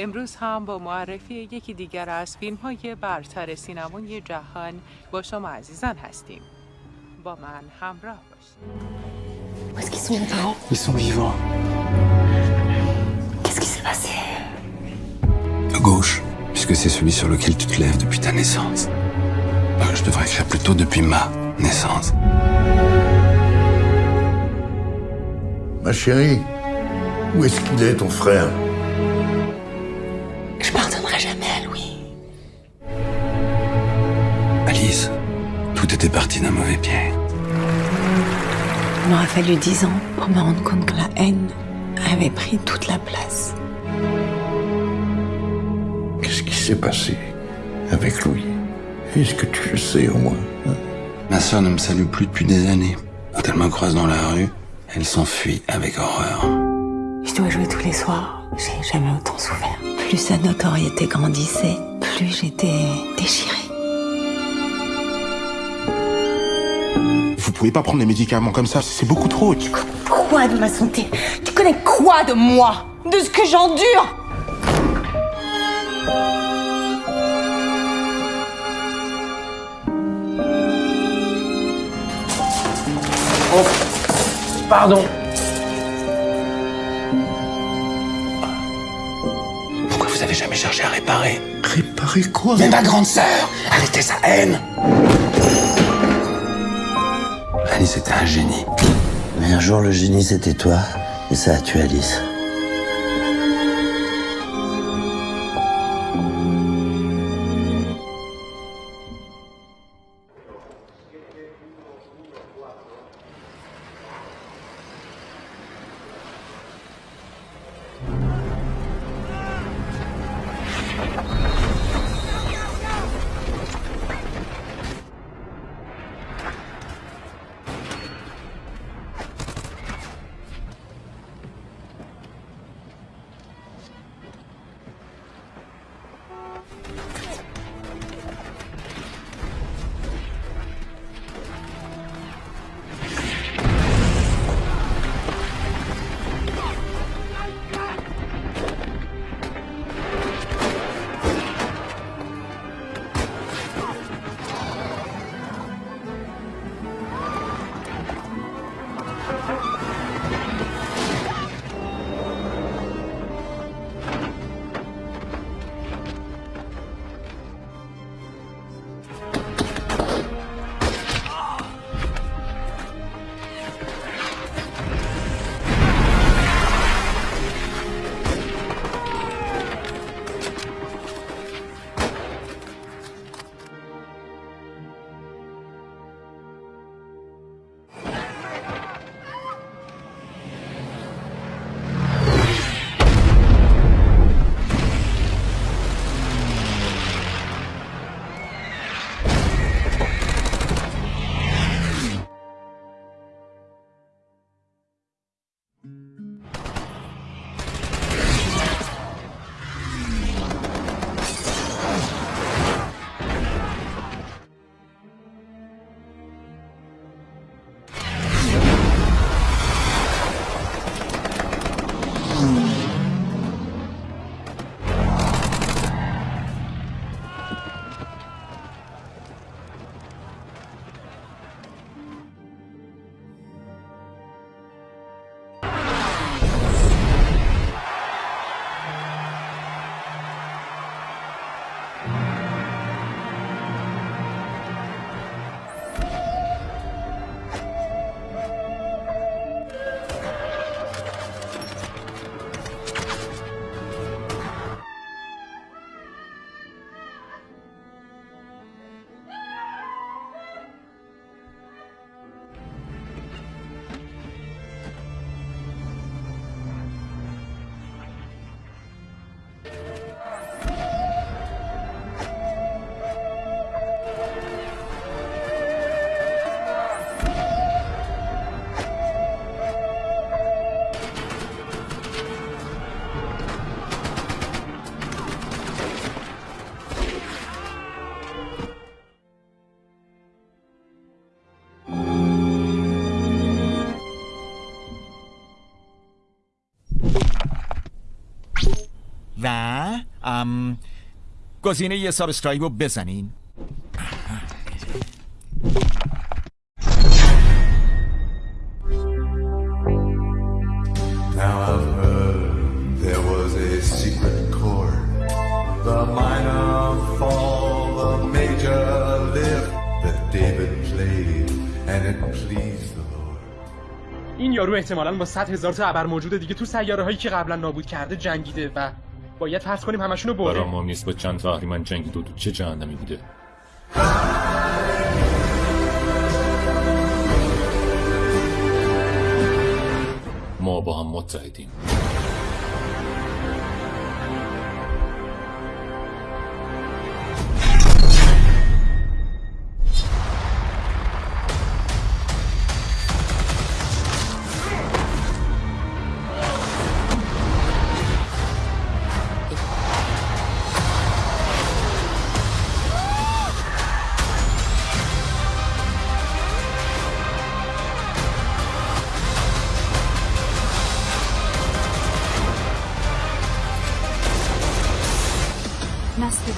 امروز هم با معرفی یکی دیگر از فیلم های برتر سینمای جهان با شما عزیزان هستیم با من همراه باشید Où est-ce qu'ils sont les parents Ils sont vivants. Qu'est-ce qui s'est passé À gauche, puisque c'est celui sur lequel tu te lèves depuis ta naissance. Euh, je devrais écrire plutôt depuis ma naissance. Ma chérie, où est-ce qu'il est, ton frère Tout était parti d'un mauvais pied. Il m'aura fallu dix ans pour me rendre compte que la haine avait pris toute la place. Qu'est-ce qui s'est passé avec Louis? Est-ce que tu le sais au moins? Hein Ma sœur ne me salue plus depuis des années. Quand elle me croise dans la rue, elle s'enfuit avec horreur. Je dois jouer tous les soirs. J'ai jamais autant souffert. Plus sa notoriété grandissait, plus j'étais déchirée. Pouvez pas prendre les médicaments comme ça, c'est beaucoup trop. Quoi de ma santé? Tu connais quoi de moi? De ce que j'endure? Pardon. Pourquoi vous avez jamais cherché à réparer? Réparer quoi? Mais ma grande sœur Arrêtez sa haine Alice était un génie. Mais un jour, le génie, c'était toi. Et ça a tué Alice. و ام گزینه یه subscribe رو بزنین Now I've heard there was a secret chord. The minor fall, the major lift that David played, and it pleased the Lord. این یارو احتمالاً با 100 هزار تا ابر موجود دیگه تو سیاره هایی که قبلا نابود کرده جنگیده و باید فرض کنیم همشونو برده برام مهم نیست با چند تا اهریمن جنگید و تو چه جهنمی بوده؟ ما با هم متحدیم.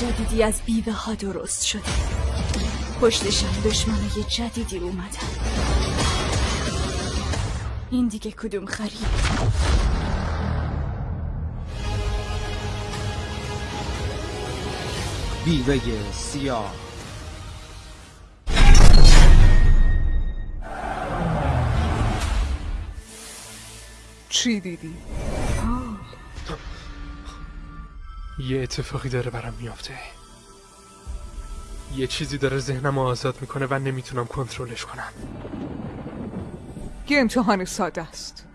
جدیدی از بیوه ها درست شده. پشتشم دشمنای جدیدی اومدن. این دیگه کدوم خرید بیوه سیاه. چی دیدی؟ یه اتفاقی داره برام میافته. یه چیزی داره ذهنم رو آزاد می‌کنه و نمی‌تونم کنترلش کنم. یه امتحان ساده است.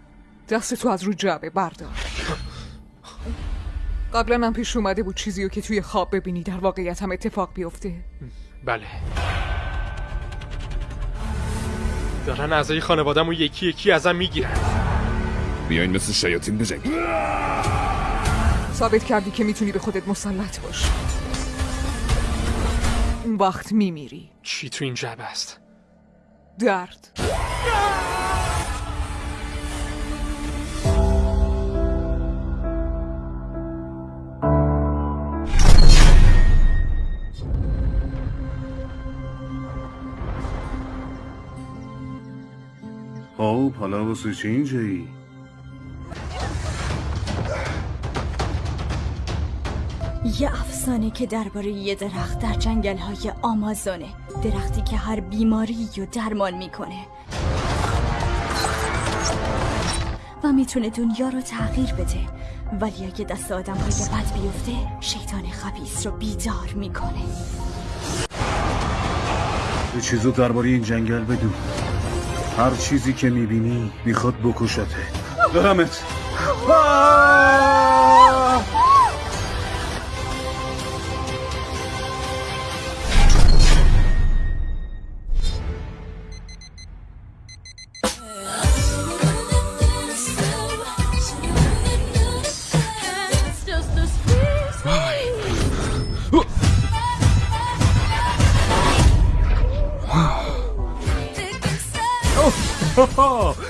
دست تو از رو جعبه بردار. قبلا هم پیش اومده بود چیزی رو که توی خواب ببینی در واقعیت هم اتفاق بیفته. بله. دارن اعضای خانوادم و یکی یکی ازم می‌گیرن. بیاین مثل شیاطین بجنگید. ثابت کردی که می‌تونی به خودت مسلط باشی اون وقت میمیری. چی تو این جعبه است؟ درد. خب حالا واسه چی اینجایی؟ یه افسانه که درباره یه درخت در جنگل های آمازونه. درختی که هر بیماری رو درمان می‌کنه. و می‌تونه دنیا رو تغییر بده. ولی اگه دست آدم های بد بیفته شیطان خبیس رو بیدار می‌کنه. یه چیزو درباره این جنگل بدون. هر چیزی که می‌بینی می‌خواد بکشته. دارمت.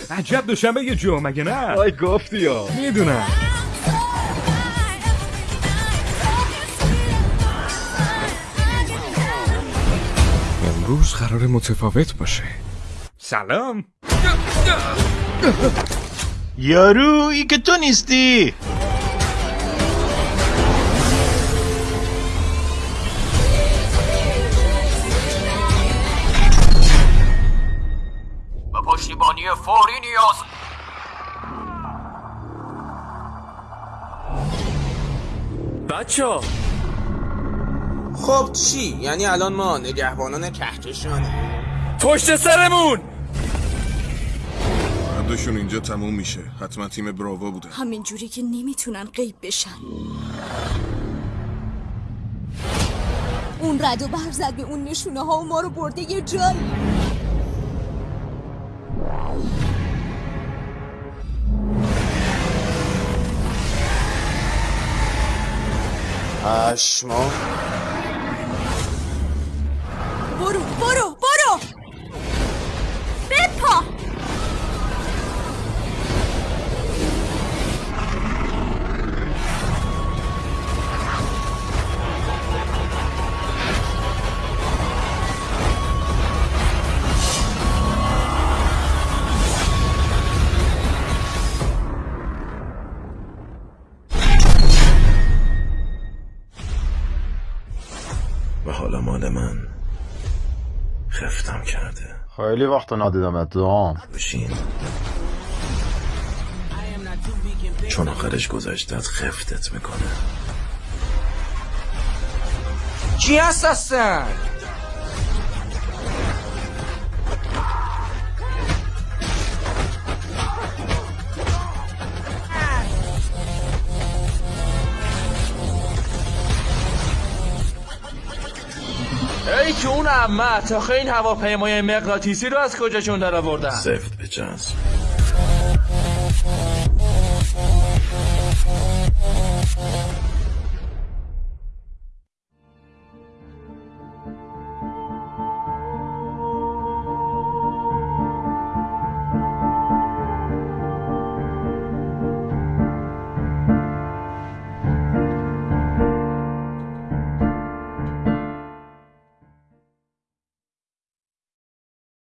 عجب دوشنبه یه جو مگه نه؟ آی گفتی یا می‌دونم. امروز قرار متفاوت باشه. سلام. یارو ای که تو نیستی؟ فوری نیاز بچه خب چی؟ یعنی الان ما نگهبانان کهکشانه پشت سرمون. بعدشون اینجا تموم میشه. حتما تیم براوا بوده. همینجوری که نمی‌تونن غیب بشن. اون رد و برق زد به اون نشونه ها و ما رو برده یه جایی. Aşmo. و حالا مال من خفتم کرده. خیلی وقت ندیدم اتهام بشین. چون آخرش گذشتت خفتت می‌کنه. چی هست هستن؟ اون عمه تا این هواپیمای مغناطیسی رو از کجاشون در آوردن زفت بچسب